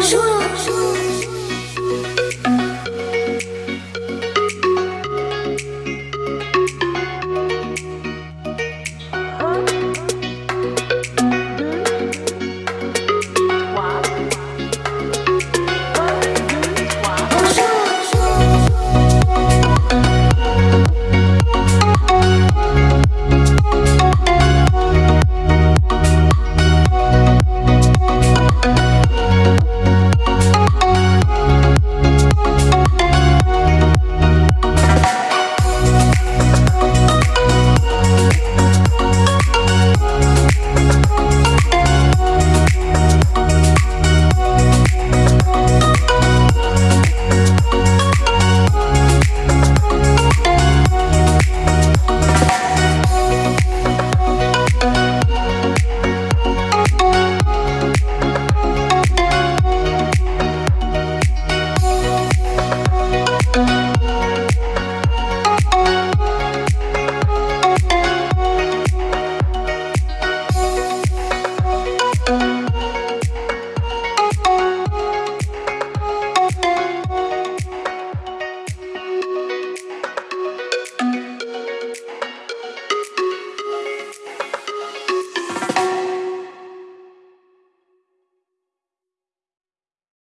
说说